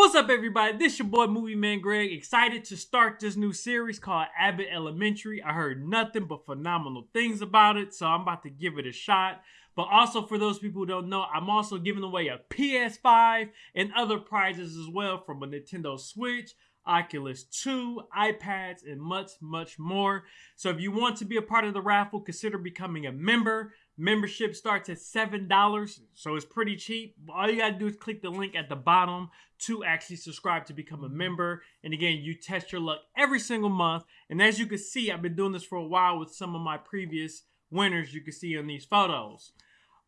What's up, everybody? This your boy Movie Man Greg. Excited to start this new series called Abbott Elementary. I heard nothing but phenomenal things about it, so I'm about to give it a shot. But also, for those people who don't know, I'm also giving away a PS5 and other prizes as well from a Nintendo Switch, Oculus 2, iPads, and much, much more. So if you want to be a part of the raffle, consider becoming a member. Membership starts at $7, so it's pretty cheap. All you gotta do is click the link at the bottom to actually subscribe to become a mm-hmm. member. And again, you test your luck every single month. And as you can see, I've been doing this for a while with some of my previous winners you can see on these photos.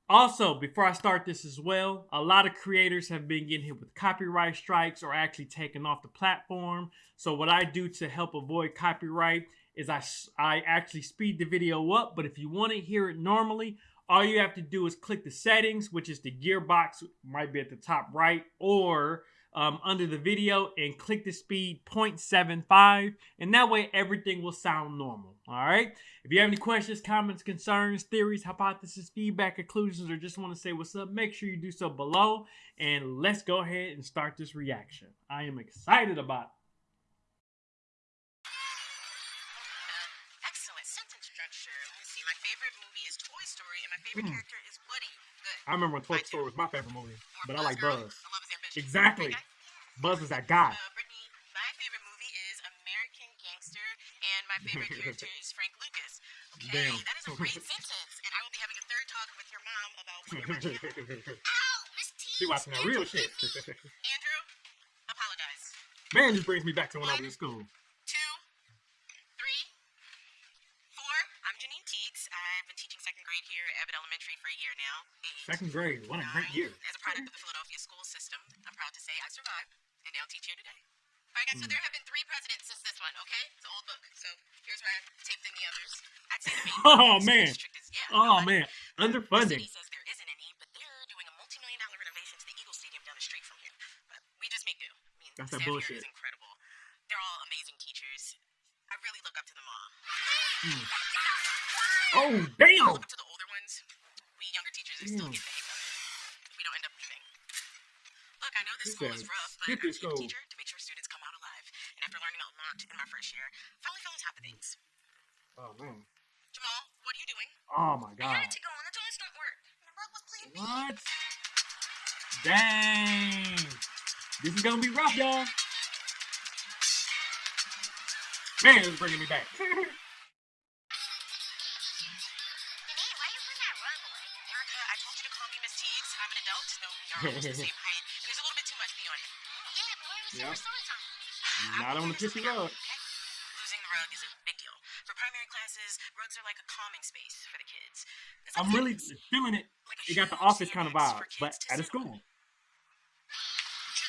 Also, before I start this as well, a lot of creators have been getting hit with copyright strikes or actually taken off the platform. So what I do to help avoid copyright is I, I actually speed the video up. But if you want to hear it normally, all you have to do is click the settings, which is the gearbox, might be at the top right, or um, under the video and click the speed 0.75 and that way everything will sound normal all right if you have any questions comments concerns theories hypotheses feedback conclusions or just want to say what's up make sure you do so below and let's go ahead and start this reaction i am excited about it Excellent sentence structure. Let's see. My favorite movie is Toy Story, and my favorite Mm. character is Woody. Good. i remember when toy story was my favorite movie Or but i like Girl. buzz I love his ambition. exactly buzz is that guy Uh, Brittany, my favorite movie is American Gangster, and my favorite character is Frank Lucas. Okay, Damn. that is a great sentence, and I will be having a third talk with your mom about Peter Pan. Ow, Miss T. she watching that real shit Andrew, apologize. man this brings me back to when i was in school Two, three, four. I'm Janine Teagues. I've been teaching second grade here at Abbott Elementary for a year now. Eight, second grade what a great year As a product of the Philadelphia school system, I'm proud to say I survived and now teach here today. All right, guys. So hmm. there have been three presidents since this one. Okay, it's an old book. So here's where I taped in the others. I'd say the main Oh, man. Is- yeah, oh no, man The underfunding city says there isn't any, but they're doing a multi-million dollar renovation to the Eagle Stadium down the street from here. But we just make do. I mean, That's that bullshit. incredible. They're all amazing teachers. I really look up to them all. Hmm. oh I damn look up to the older ones. We younger still Damn. getting the hang of it. We don't end up leaving. Look, I know this school is rough, but I'm a school." teacher to make sure students come out alive. And after learning a lot in my first year, finally fell on top of things. oh man Jamal, what are you doing? oh my god. I had to go on. The joints don't work. And the rug was playing me. What? Dang. This is gonna be rough, y'all. Man, it's bringing me back. almost the same height. There's a little bit too much pee on it. Yeah, but why are we Yeah. story time? Not on the pissy rug. Losing the rug is a big deal. For primary classes, rugs are like a calming space for the kids. Like I'm really feeling it. like It got the office kind of vibe, but at a school.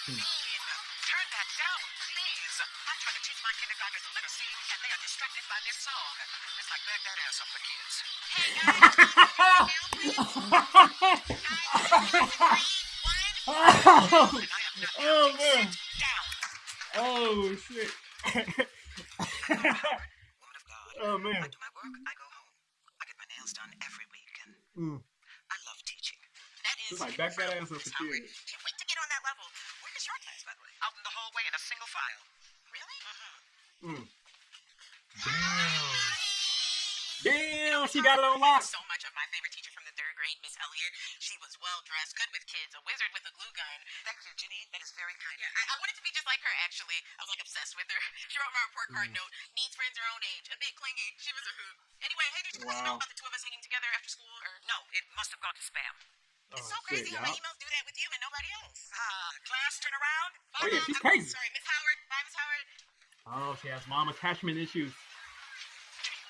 Turn that oh, And I am not oh man. Oh shit. Woman of God. oh man. I do my work, I go home. I get my nails done every week, and Mm. I love teaching. That is It's like back that ass up Miss for Howard. kids. Can't wait to get on that level. Where is your class, by the way? Out in the hallway in a single file. Really? Mm-hmm. Mm. Damn. Damn, she got it on lock. So much of my favorite teacher from the third grade, Miss Elliott. She was well dressed, good with kids, a wizard with a glue gun. Thank you, Janine. That is very kind. Yeah, I, I wanted to be just like her. Actually, I was like obsessed with her. She wrote my report card note. Needs friends her own age, a bit clingy. She was a hoot. Anyway, hey, did you wow. Email about the two of us hanging together after school? Or no, it must have gone to spam. Oh, It's so shit, crazy how my emails do that with you and nobody else. Ah, class, turn around. Oh, yeah, she's I'm crazy. Sorry, Miss Howard. Bye, Miss Howard. Oh, she has mom attachment issues.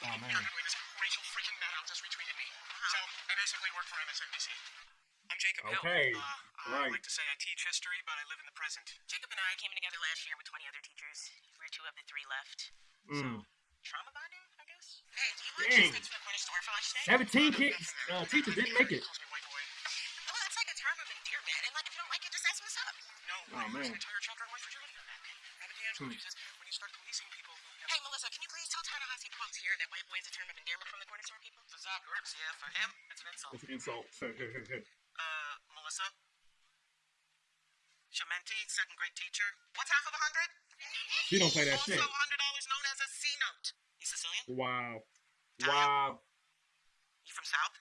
Oh, man. Rachel freaking Maddow just retweeted me. So I basically work for MSNBC. I'm Jacob Hill. Okay, Uh, right. I like to say I teach history, but I live in the present. Jacob and I came together last year with 20 other teachers. We're two of the three left. Mm. Trauma bonding, I guess. Hey, do you want Dang. cheesesteaks from the corner store for lunch today? 17 kids, uh, teachers didn't make it. Calls me white boy. Well, it's like a term of endearment, and like if you don't like it, just ask what's up. No, Oh, I use man. an entire chapter on white fragility on that. Robin DiAngelo Hmm. says when you start policing people have Hey, Melissa, can you please tell Ta-Nehisi quotes here that white boy is a term of endearment from the corner store people? the Zog Herbs, yeah, for him, it's an insult. It's an insult. Uh, Melissa, Schemmenti, second grade teacher. What's half of a hundred? She don't play that also shit. hundred dollars known as a C note. You Sicilian? Wow. Wow. You from South?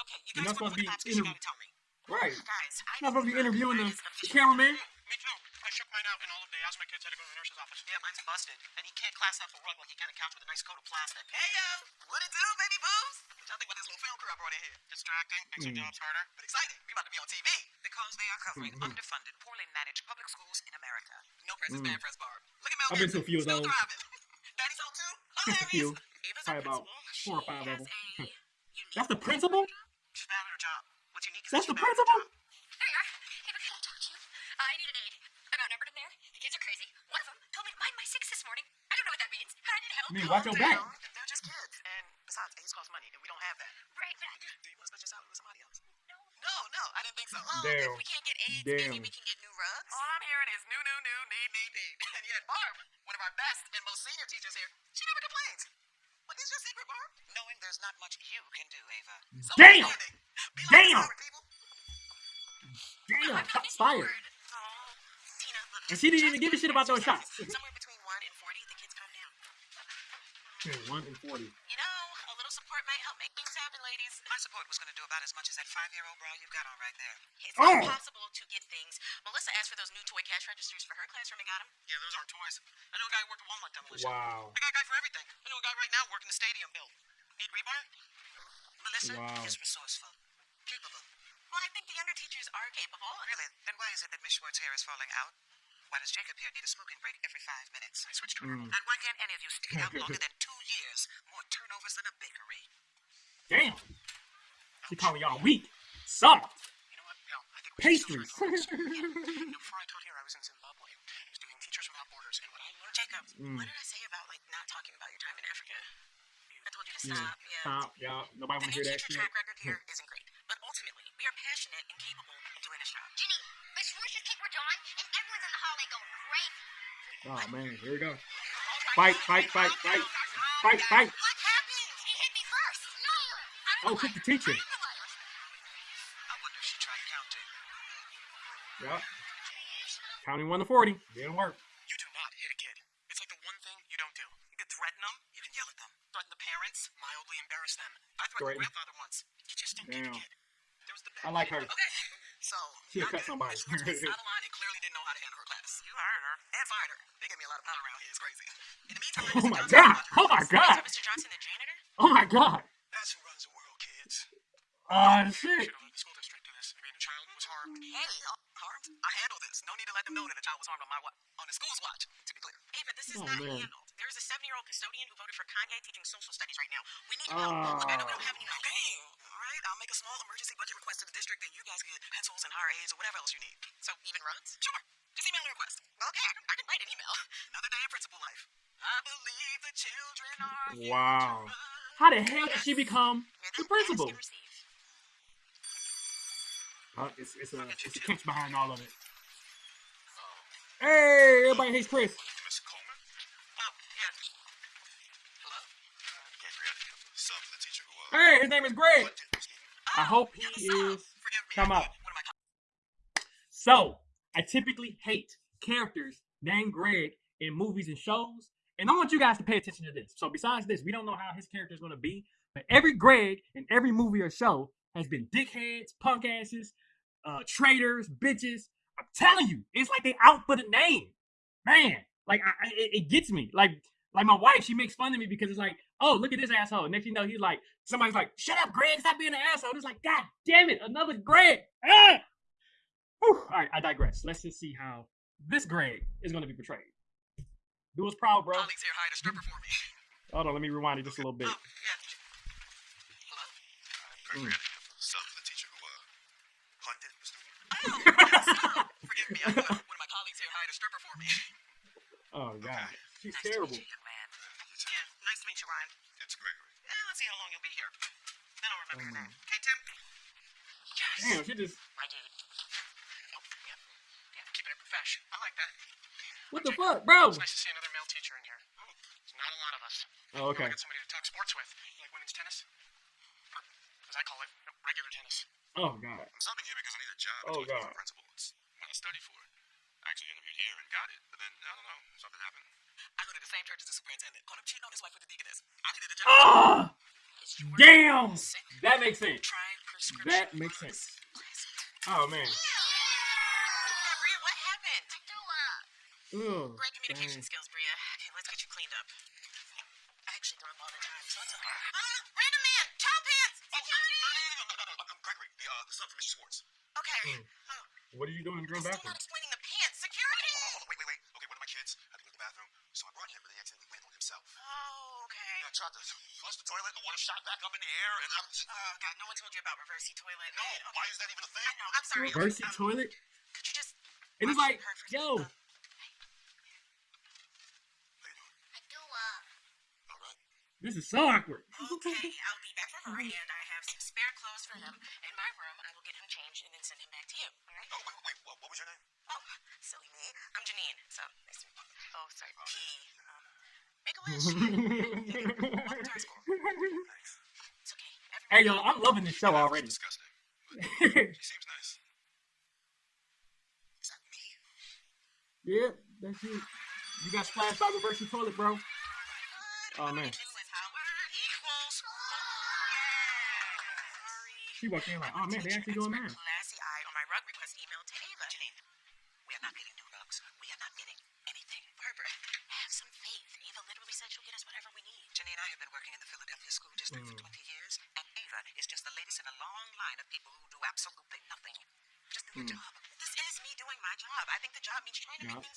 Okay, you You're guys not work supposed to be cops 'cause you gotta tell me. Right. Guys, I You're not supposed to be interviewing the, Is the official. cameraman. Me too. I shook mine out, and all of the asthma kids had to go to the nurse's office. Yeah, mine's busted, and he can't class up a rug like he can a couch with a nice coat of plastic. Hey yo, what it do, baby boos? What y'all think about this little film crew I brought in here? Distracting, makes our Mm. jobs harder, but exciting. We about to be on TV because they are covering Mhm. underfunded, poorly managed public schools in America. No press is Mm. bad press, Barb. Look at Mel I've been to a Gibson, few of still those. thriving. Daddy's home too. Just a few. Ava's Probably about four or five of them. That's the principal? She's bad at her job. What's unique is That's that the she's bad principal? job. There you are. Hey, but can I talk to you? Uh, I need an aid. I'm outnumbered in there. The kids are crazy. One of them told me to mind my six this morning. I don't know what that means. I need help. I mean, watch your back. They're just kids. And besides, AIDS cost money, and we don't have that. Right, but I just... Do you want to split your salary with somebody else? No. No, no, I didn't think so. Well, Damn. if we can't get AIDS, Damn. maybe we can get new rugs. All I'm hearing is new, new, new, need, need, need. And yet, Barb, one of our best and most senior teachers here, she never complains. What is your secret, Barb? Knowing there's not much you can do, Ava. So Damn! understanding. Be like Damn! Damn. Oh I'm Shots missing a fired. word. Oh, Tina, look. And she didn't even give a shit about those shots. Somewhere between 1 and 40, the kids calm down. One and forty. You know, a little support might help make things happen, ladies. My support was going to do about as much as that five-year-old bra you've got on right there. It's Oh. not possible to get things. Melissa asked for those new toy cash registers for her classroom and got them. Yeah, those aren't toys. I know a guy who worked at Walmart demolition. Wow. I got a guy for everything. I know a guy right now working the stadium build. Need rebar? Melissa Wow. is resourceful, capable. Well, I think the younger teachers are capable. Really? Then why is it that Miss Schwartz hair is falling out? Why does Jacob here need a smoking break every five minutes? I switched to Mm. And why can't any of you stay out longer than two years? More turnovers than a bakery. Damn. She calling y'all weak. Soft. You know what? No, I think Pastries. you know, before I taught here, I was in Zimbabwe. I was doing Teachers Without Borders, and what I learned, Jacob, Mm. what did I say about like not talking about your time in Africa? I told you to Yeah. stop. Yeah. Stop. Y'all. Nobody The want to hear that shit. track record here isn't great, but ultimately we are passionate and capable of doing this job. Ginny, Miss Schwartz just kicked Rajon, and everyone's in the hallway going crazy. Oh man, here we go. Fight, fight, fight, fight, fight, fight. What happened? He hit me first. No. I don't Oh, know kick why. the teacher. I don't know why. I wonder if she tried counting. Yup. Counting one to forty. Didn't work. You do not hit a kid. It's like the one thing you don't do. You can threaten them, you can yell at them. Threaten the parents, mildly embarrass them. I threatened Threaten. grandfather once. You just don't hit a kid. There was the I like her. Okay. So, She'll not cut good. somebody. Miss Schwartz was out of line and clearly didn't know how to handle her class. You hired her. And fired her. They gave me a lot of power around here. It's crazy. In the meantime, Oh my god. Oh my So god. Mr. Johnson, the janitor? Oh my god. That's who runs the world, kids. Oh We shit. should have let the school district do this. I mean, a child was harmed. Hey, uh, harmed? I handle this. No need to let them know that a child was harmed on my wa- on the school's watch. To be clear. Ava, this is Oh, not man. handled. There is a seven-year-old custodian who voted for Kanye teaching social studies right now. We need help. Look, I know we don't have any money. Okay, all right. I'll make a small emergency budget request to the district, and you guys get pencils and higher aids or whatever else you need. So even runs? Sure. Just email a request. Okay, I can, I can write an email. Another day in principal life. I believe the children are. Wow. How the hell did she become You're the the principal? ask and receive. Uh, it's, it's, a, it's a catch behind all of it. Hey, everybody hates Chris. Miss Coleman? Oh, yeah. Hello? Gabrielle, sub for the teacher who, uh, Hey, his name is Greg. I hope he is. Come up. So, I typically hate characters named Greg in movies and shows. And I want you guys to pay attention to this. So, besides this, we don't know how his character is going to be. But every Greg in every movie or show has been dickheads, punk asses, uh, traitors, bitches. I'm telling you, it's like they out for the name. Man, like I, it gets me. Like, like my wife, she makes fun of me because it's like, oh, look at this asshole. Next thing you know, he's like, somebody's like, shut up, Greg, stop being an asshole. It's like, God damn it, another Greg. Ah! Whew. All right, I digress. Let's just see how this Greg is going to be portrayed. Do us proud, bro. colleagues here hired a stripper for me. Hold on, let me rewind it just a little bit. Oh, yeah. Mm. The teacher who, uh, hunted the student. Oh. Forgive me. I one of my colleagues here hired a stripper for me. Oh God, she's Nice terrible. to meet you, young man. Yeah, nice to meet you, Ryan. It's Gregory. Yeah, let's see how long you'll be here. Then I don't remember your Mm. name. Okay, Tim? Yes. Damn, she just My dude. Oh, yeah. Yeah, keep it in profession. I like that. what the fuck, bro? It's nice to see another male teacher in here. Oh, There's not a lot of us. Oh, okay. I got somebody to talk sports with. You like women's tennis? Or, as I call it, regular tennis. Oh God. I'm subbing here because I need a job. Oh, God. Principal. It's not a study here and got it, but then I don't know, something happened. I go to the same church as the superintendent. Caught him cheating on his wife with the deaconess. I needed a job. Ah, Is your damn. That makes sense. Try. That makes sense. Oh man. Yeah, Bria, what happened? Ugh. Great communication dang. skills, Bria. Okay, let's get you cleaned up. I actually throw up all the time, so it's okay. Ah, random man, child pants. Oh, no, I'm Gregory, the, uh, the son from Mr. Schwartz. Okay. Hmm. Oh, What are you doing in the I'm girl bathroom? not explaining the pants. Security. Oh, wait, wait, wait. Okay, one of my kids had to go to the bathroom, so I brought him, but he accidentally went on himself. Oh, okay. I tried to flush the toilet, the water shot back up in the air, and I'm just... Oh God, no one told you about reversey toilet. No, Okay, why is that even a thing? I know. I'm sorry. Reversey Um, toilet? Could you just? And it's like, her for a yo, second? All right. this is so awkward. Okay, I'll be back for her, and I have some spare clothes for him in my room. I will get him changed and then send him back to you. All right? Oh, wait, wait, wait. What, what was your name? Oh, silly me. I'm Janine. So nice to meet you. Oh, sorry. P. Um, make a wish. Welcome to our school. Thanks. It's okay. hey Everyone. yo, I'm loving this show That already. disgusting. She seems nice. Is that me? yeah, that's it. You got splashed by reversey toilet, bro. Oh, man. Two is Howard equals. Sorry. She walked in like, oh man, they actually doing that. Classy eye on my rug request email to Ava. Janine, we are not getting new rugs. We are not getting anything. Barbara, have some faith. Ava literally said she'll get us whatever we need. Janine, and I have been working in the Philadelphia school district for 20 years, and Ava is just the latest in a long line of people who do absolutely nothing. Just do your job. This is me doing my job. I think the job means trying to Yup. make things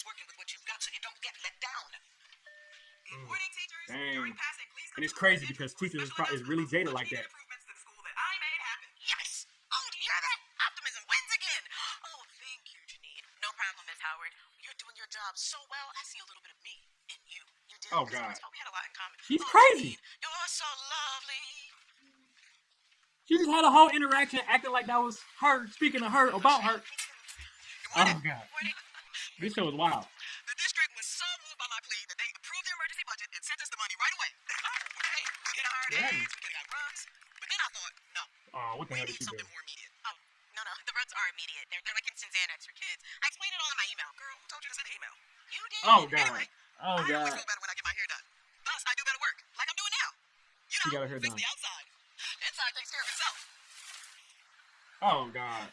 is working with what you've got so you don't get let down. Mm. Good morning, teachers. Dang. During passing, please And it's come to the crazy because teachers is, pro- is really jaded like that. improvements to the school that I made happen. Yes. Oh, do you hear that? Optimism wins again. Oh, thank you, Janine. No problem, Miss Howard. You're doing your job so well. I see a little bit of me in you. You did. Oh, God. We had a lot in common. She's Oh, crazy. Janine, You're so lovely. She just had a whole interaction acting like that was her speaking to her about her. Oh god, Morning. This show is wild. The district was so moved by my plea that they approved the emergency budget and sent us the money right away. okay, we get hired Yeah. aides, we could have got rugs. But then I thought, no, Oh, what the we hell did need she do? something more immediate. Oh, no, no, the rugs are immediate. They're, they're like instant Xanax for kids. I explained it all in my email. Girl, who told you to send the email? You did. Oh god. Anyway, Oh I always god. feel better when I get my hair done. Thus, I do better work, like I'm doing now. You She know, got her hair fix done. the outside. The inside takes care of itself. Oh god.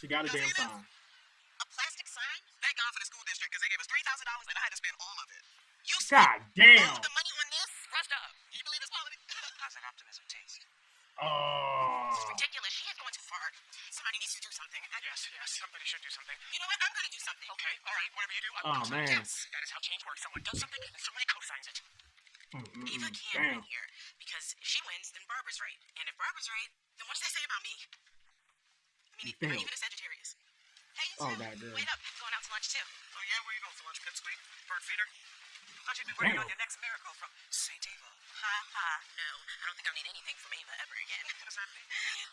She got a damn sign. A plastic sign? Thank God for the school district because they gave us three thousand dollars and I had to spend all of it. You spent God all damn. of the money on this? Rust up. You believe it's quality? How's that optimism taste? Oh. This is ridiculous. She is going too far. Somebody needs to do something. I, Yes, yes, somebody should do something. you know what? I'm going to do something. Okay, all right, whatever you do, I'm Oh gonna do man. Yes, that is how change works. Someone does something, and somebody co-signs it. Mm, mm, Eva can't Damn. win here because if she wins, then Barbara's right. And if Barbara's right, then what does that say about me? I mean, You you're even a Sagittarius. Hey, you Oh, too. God. Wait up. I'm going out to lunch too. Yeah, you going for lunch, pipsqueak? Bird feeder? Thought you'd be working Damn. on your next miracle from Saint Ava. Ha ha. No, I don't think I'll need anything from Ava ever again. what does that mean?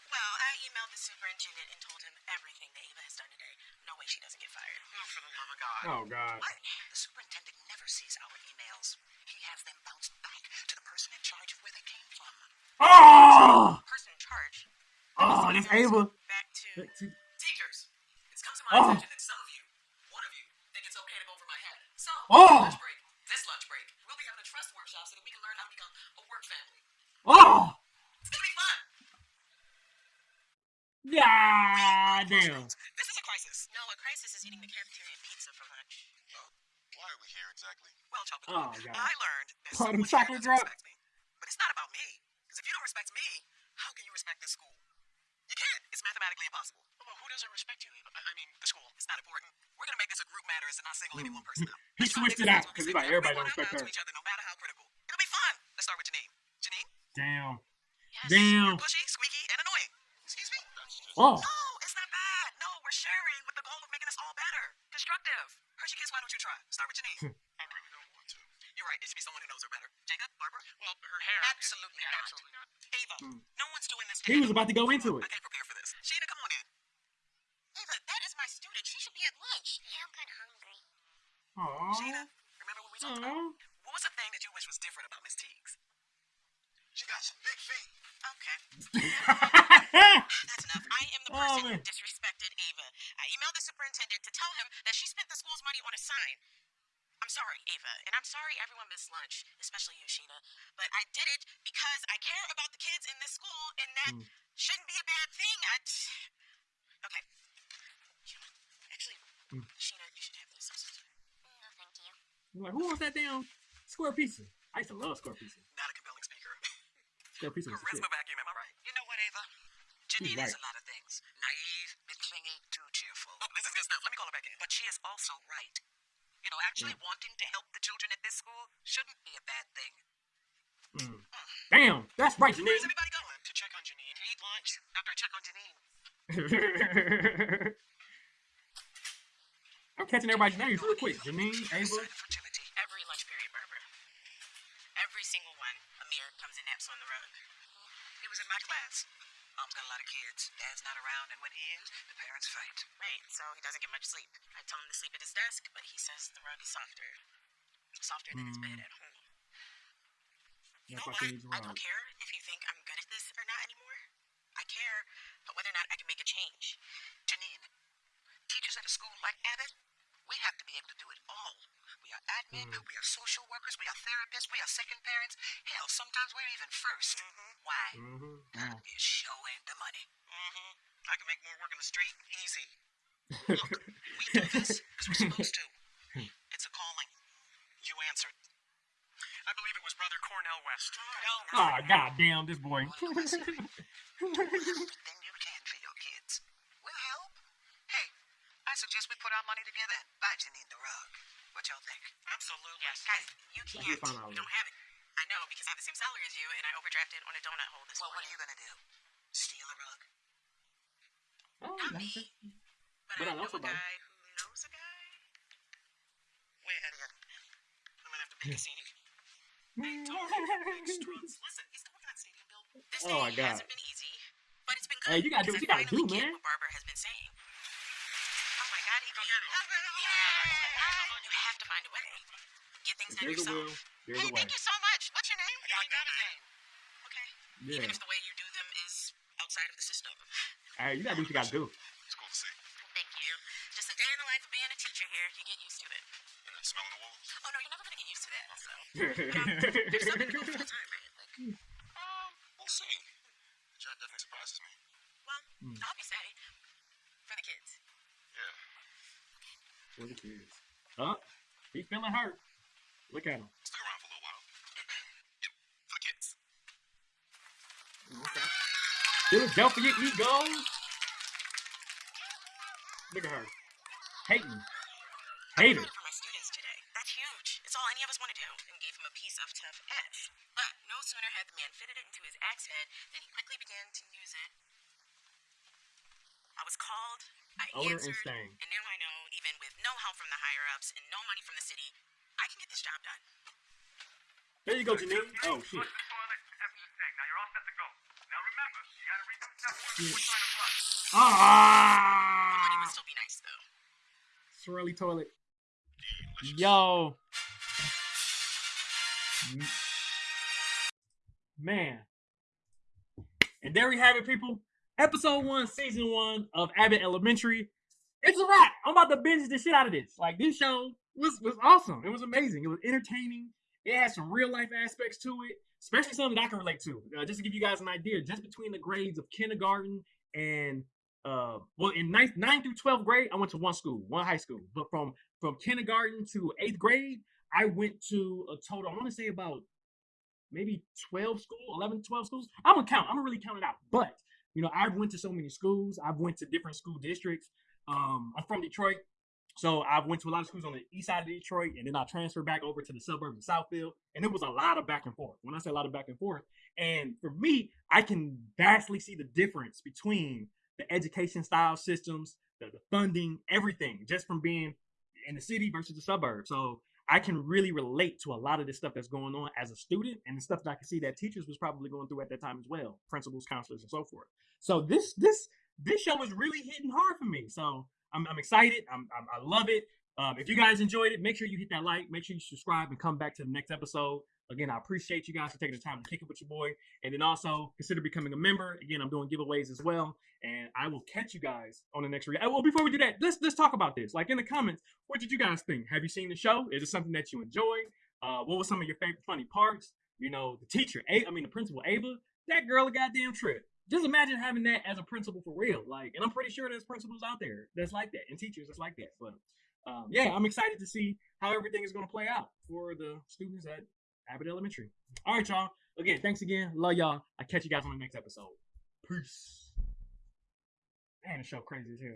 Well, I emailed the superintendent and told him everything that Ava has done today. No way she doesn't get fired. Oh, for the love of God. Oh god. What? The superintendent never sees our emails. He has them bounced back to the person in charge of where they came from. Oh. Person in charge. Oh, this Ava. Back to Back to- teachers. It's come to my Oh. attention that some of you, one of you, think it's okay to go over my head. So, Oh. lunch break, this lunch break, we'll be having a trust workshop so that we can learn how to become a work family. Oh. It's gonna be fun. God damn. This is a crisis. No, a crisis is eating the cafeteria pizza for lunch. Oh, why are we here exactly? Well, chocolate. Oh, God. I learned that Oh, someone here chocolate doesn't drop. respect me. But it's not about me. Because if you don't respect me, how can you respect this school? You can't. It's mathematically impossible. Well, who doesn't respect you? I I mean, the school. It's not important. We're gonna make this a group matter and not single any one person out. He Let's try to switched it out, because he's like, everybody We don't respect her. To each other, no matter how critical. It'll be fun. Let's start with Janine. Janine? Damn. Yes. Damn. You're pushy, squeaky, and annoying. Excuse me? Oh. No, it's not bad. No, we're sharing with the goal of making us all better. Constructive. Hershey Kiss, why don't you try? Start with Janine. I really don't want to. You're right. It should be someone who knows her better. Jacob? Barbara? Well, her hair. Absolutely yeah, not. Not. Ava, hmm. no one's doing this He was about to go into I it. can't prepare for this. Sheena, come on in. Ava, that is my student. She should be at lunch. Yeah, I'm kind of hungry. Sheena, Oh. remember what we talked about? Oh. What was the thing that you wish was different about Miss Teagues? She got some big feet. Okay, that's enough. I am the Oh, person who disrespected Ava. I emailed the superintendent to to tell him that she spent the school's money on a sign. I'm sorry, Ava, and I'm sorry everyone missed lunch, especially you, Sheena. But I did it because I care about the kids in this school, and that Mm. shouldn't be a bad thing. I... Okay. You know what? Actually, Mm. Sheena, you should have this. I'm so sorry. No, thank you. I'm like, who wants that damn square pizza? I used to love square pizza. Not a compelling speaker. Square pizza was the shit. Charisma vacuum, am I right? You know what, Ava? Janine right. is a lot of things. Naive, bit clingy, too cheerful. Oh, this is good stuff. Let me call her back in. But she is also right. You know, actually wanting to help the children at this school shouldn't be a bad thing. Mm. Damn, that's right, Janine. Where's everybody going? To check on Janine. To eat lunch after I check on Janine. I'm catching everybody's names real quick. Janine, Ava. Sign of fragility. Every lunch period, Barbara. Every single one. Amir comes and naps on the rug. He was in my class. Mom's got a lot of kids. Dad's not around, and when he is, the parents fight. Right, so he doesn't get much sleep. I tell him to sleep at his desk, but he says the rug is softer. Softer than his bed at home. You know what? I don't care if you think I'm good at this or not anymore. I care but whether or not I can make a change. Janine, teachers at a school like Abbott, we have to be able to do it all. We are admin, we are social workers, we are therapists, we are second parents. Hell, sometimes we're even 1st Why? Mhm. God is showing the money. Mm-hmm. I can make more work in the street. Easy. Look, we do this because we're supposed to. It's a calling. You answered. I believe it was Brother Cornel West. No, no. Ah, goddamn, this boy. Everything you can for your kids. We'll help. Hey, I suggest we put our money together and buy Janine the rug. What y'all think? Absolutely. Yes. Guys, you can't. We'll find out You don't have it. I know because I have the same salary as you, and I overdrafted on a donut hole this well, what are you gonna do? Steal a rug? Oh, Not me. But, But I I know know a somebody. guy who knows a guy. Wait, Elliot. I'm gonna have to pick a CD. Listen, he's still working on Stadium Bill. This Oh my day God. hasn't been easy, but it's been good. Hey, you gotta do because what you gotta do, man. What Barbara has been saying. Find a way. Get things done There's yourself. will. There's Hey, a way. thank you so much. What's your name? I got got that his name. Okay. Yeah. Even if the way you do them is outside of the system. Hey, you gotta do what you gotta do. It's cool to see. Thank you. Just a day in the life of being a teacher here. You get used to it. And then smelling the walls. Oh no, you're never gonna get used to that. So. You're still gonna go full time, right? Like, Um, we'll see. The job definitely surprises me. well, Hmm. I hope you say for the kids. Yeah. For the kids. Huh? He's feeling hurt. Look at him. Stick around for a little while. yep. For the kids. Okay. Philadelphia Eagles. Look at her. Hating. Hater. for my students today. That's huge. It's all any of us want to do. And gave him a piece of tough F. But no sooner had the man fitted it into his axe head than he quickly began to use it. I was called. I Owner answered, insane. and now I know, even with no help from the higher ups and no money from the city, I can get this job done. There you go, Janine. Oh shit. Toilet after the tank. Now you're all set to go. Now remember, you gotta read the step one before trying to flush. The money Ah. would still be nice though. Swirly toilet. Yo. Man. And there we have it, people. Episode one, season one of Abbott Elementary. It's a wrap. I'm about to binge the shit out of this. Like this show was was awesome. It was amazing. It was entertaining. It had some real life aspects to it, especially something that I can relate to. Uh, just to give you guys an idea, just between the grades of kindergarten and uh, well, in ninth, ninth through 12th grade, I went to one school, one high school. But from from kindergarten to eighth grade, I went to a total, I want to say about maybe 12 school, 11, 12 schools. I'm gonna count. I'm gonna really count it out. But you know, I've went to so many schools. I've went to different school districts. Um, I'm from Detroit, so I've went to a lot of schools on the east side of Detroit, and then I transferred back over to the suburbs of Southfield, and it was a lot of back and forth. When I say a lot of back and forth, and for me, I can vastly see the difference between the education style systems, the, the funding, everything, just from being in the city versus the suburbs. So I can really relate to a lot of this stuff that's going on as a student and the stuff that I can see that teachers was probably going through at that time as well, principals, counselors, and so forth. So this this this show is really hitting hard for me. So I'm, I'm excited. I'm, I'm I love it. Um, if you guys enjoyed it, make sure you hit that like, make sure you subscribe, and come back to the next episode. Again, I appreciate you guys for taking the time to kick it with your boy. And then also consider becoming a member. Again, I'm doing giveaways as well. And I will catch you guys on the next reaction. Well, before we do that, let's let's talk about this. Like in the comments, what did you guys think? Have you seen the show? Is it something that you enjoyed? Uh, what was some of your favorite funny parts? You know, the teacher, A- I mean the principal Ava, that girl a goddamn trip. Just imagine having that as a principal for real. Like, and I'm pretty sure there's principals out there that's like that, and teachers that's like that. But um, yeah, I'm excited to see how everything is going to play out for the students at Abbott Elementary. All right, y'all. Again, thanks again. Love y'all. I'll catch you guys on the next episode. Peace. Man, the show crazy as hell.